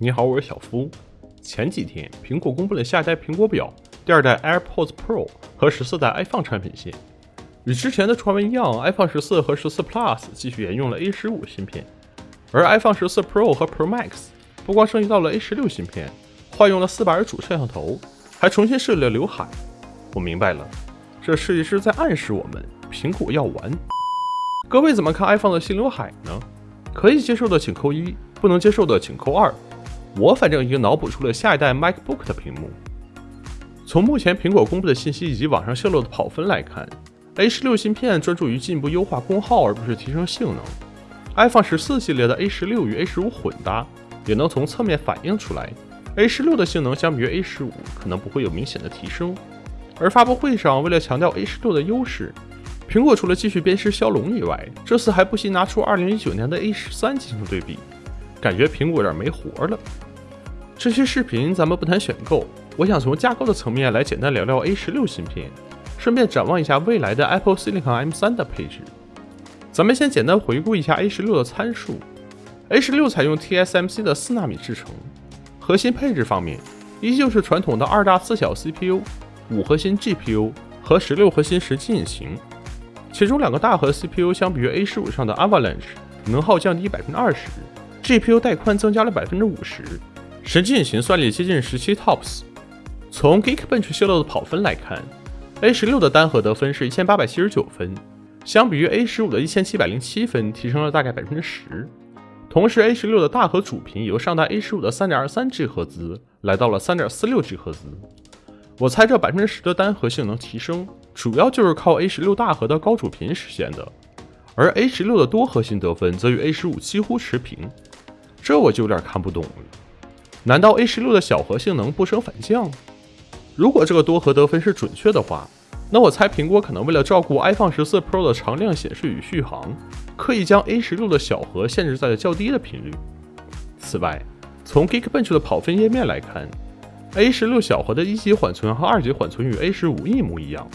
你好，我是小夫。前几天，苹果公布了下一代苹果表、第二代 AirPods Pro 和十四代 iPhone 产品线。与之前的传闻一样，iPhone 十四和十四 Plus 继续沿用了 A 十五芯片，而 iPhone 十四 Pro 和 Pro Max 不光升级到了 A 十六芯片，换用了四百主摄像头，还重新设计了刘海。我明白了，这设计师在暗示我们，苹果要完。各位怎么看 iPhone 的新刘海呢？可以接受的请扣一，不能接受的请扣二。我反正已经脑补出了下一代 MacBook 的屏幕。从目前苹果公布的信息以及网上泄露的跑分来看，A 十六芯片专注于进一步优化功耗，而不是提升性能。iPhone 十四系列的 A 十六与 A 十五混搭，也能从侧面反映出来，A 十六的性能相比于 A 十五可能不会有明显的提升。而发布会上，为了强调 A 十六的优势，苹果除了继续鞭尸骁龙以外，这次还不惜拿出2019年的 A 十三进行对比，感觉苹果有点没活了。这期视频咱们不谈选购，我想从架构的层面来简单聊聊 A 十六芯片，顺便展望一下未来的 Apple Silicon M3 的配置。咱们先简单回顾一下 A 十六的参数。A 十六采用 TSMC 的四纳米制程，核心配置方面依旧是传统的二大四小 CPU、五核心 GPU 和十六核心实际引擎。其中两个大核 CPU 相比于 A 十五上的 Avalanche 能耗降低百分之二十，GPU 带宽增加了百分之五十，神经引擎算力接近十七 TOPS。从 Geekbench 泄露的跑分来看，A 十六的单核得分是一千八百七十九分，相比于 A 十五的一千七百零七分提升了大概百分之十。同时，A 十六的大核主频由上代 A 十五的三点二三 G 赫兹来到了三点四六 G 赫兹。我猜这百分之十的单核性能提升。主要就是靠 A 十六大核的高主频实现的，而 A 十六的多核心得分则与 A 十五几乎持平，这我就有点看不懂了。难道 A 十六的小核性能不升反降？如果这个多核得分是准确的话，那我猜苹果可能为了照顾 iPhone 十四 Pro 的常亮显示与续航，刻意将 A 十六的小核限制在了较低的频率。此外，从 Geekbench 的跑分页面来看，A 十六小核的一级缓存和二级缓存与 A 十五一模一样。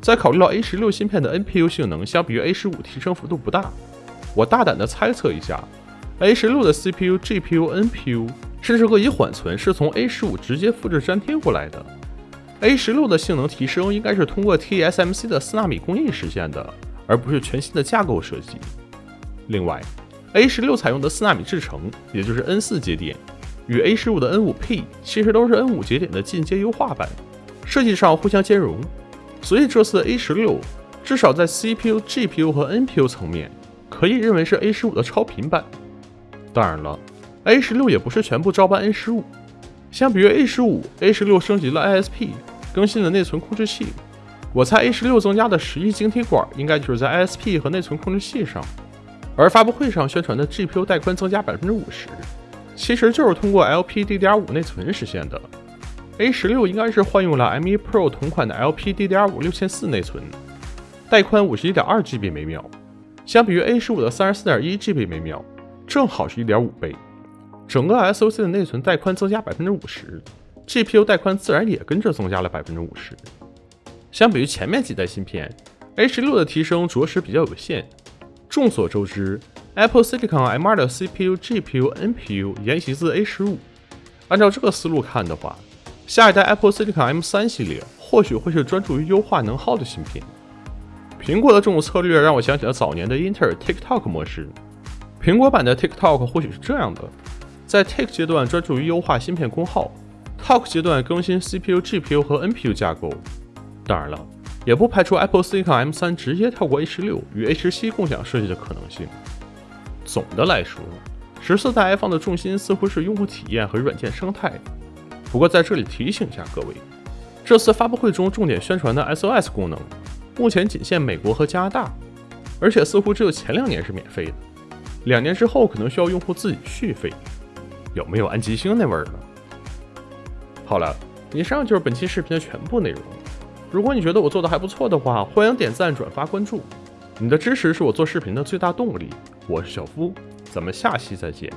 在考虑到 A 十六芯片的 NPU 性能相比于 A 十五提升幅度不大，我大胆的猜测一下，A 十六的 CPU、GPU、NPU 甚至各级缓存是从 A 十五直接复制粘贴过来的。A 十六的性能提升应该是通过 TSMC 的四纳米工艺实现的，而不是全新的架构设计。另外，A 十六采用的四纳米制程，也就是 N 四节点，与 A 十五的 N 五 P 其实都是 N 五节点的进阶优化版，设计上互相兼容。所以这次 A 十六至少在 CPU、GPU 和 NPU 层面，可以认为是 A 十五的超频版。当然了，A 十六也不是全部照搬 A 十五。相比于 A 十五，A 十六升级了 ISP，更新了内存控制器。我猜 A 十六增加的十一晶体管应该就是在 ISP 和内存控制器上。而发布会上宣传的 GPU 带宽增加百分之五十，其实就是通过 LPDDR5 内存实现的。A 十六应该是换用了 M1 Pro 同款的 LPDDR5 六千四内存，带宽五十一点二 GB 每秒，相比于 A 十五的三十四点一 GB 每秒，正好是一点五倍。整个 SoC 的内存带宽增加百分之五十，GPU 带宽自然也跟着增加了百分之五十。相比于前面几代芯片，A 十六的提升着实比较有限。众所周知，Apple Silicon M2 的 CPU、GPU、NPU 沿袭自 A 十五，按照这个思路看的话。下一代 Apple Silicon M3 系列或许会是专注于优化能耗的芯片。苹果的这种策略让我想起了早年的英特尔 TikTok 模式。苹果版的 TikTok 或许是这样的：在 take 阶段专注于优化芯片功耗，Talk 阶段更新 CPU、GPU 和 NPU 架构。当然了，也不排除 Apple Silicon M3 直接跳过 A16 与 A17 共享设计的可能性。总的来说，十四代 iPhone 的重心似乎是用户体验和软件生态。不过在这里提醒一下各位，这次发布会中重点宣传的 SOS 功能，目前仅限美国和加拿大，而且似乎只有前两年是免费的，两年之后可能需要用户自己续费，有没有安吉星那味儿呢？好了，以上就是本期视频的全部内容。如果你觉得我做的还不错的话，欢迎点赞、转发、关注，你的支持是我做视频的最大动力。我是小夫，咱们下期再见。